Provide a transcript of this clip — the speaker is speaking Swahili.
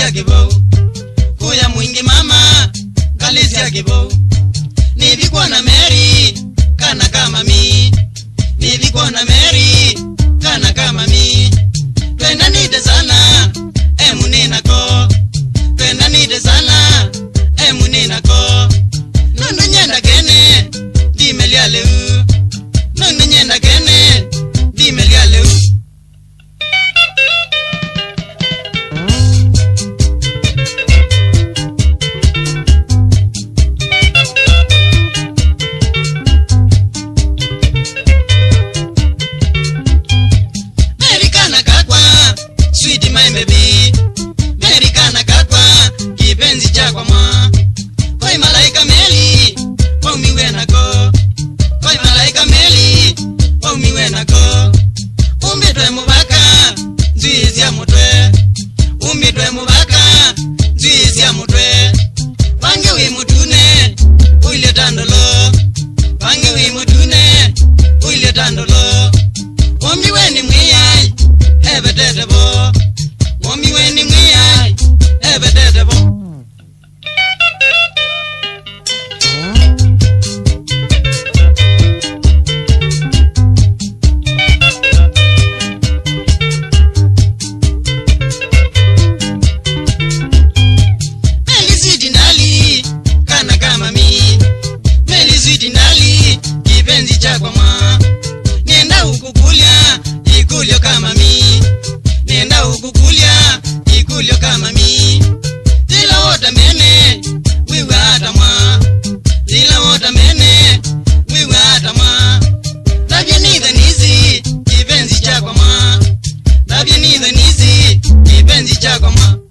galisia kibou. Kuya mwingi mama galisia kibou. Nivikwa na Mary Chacoma.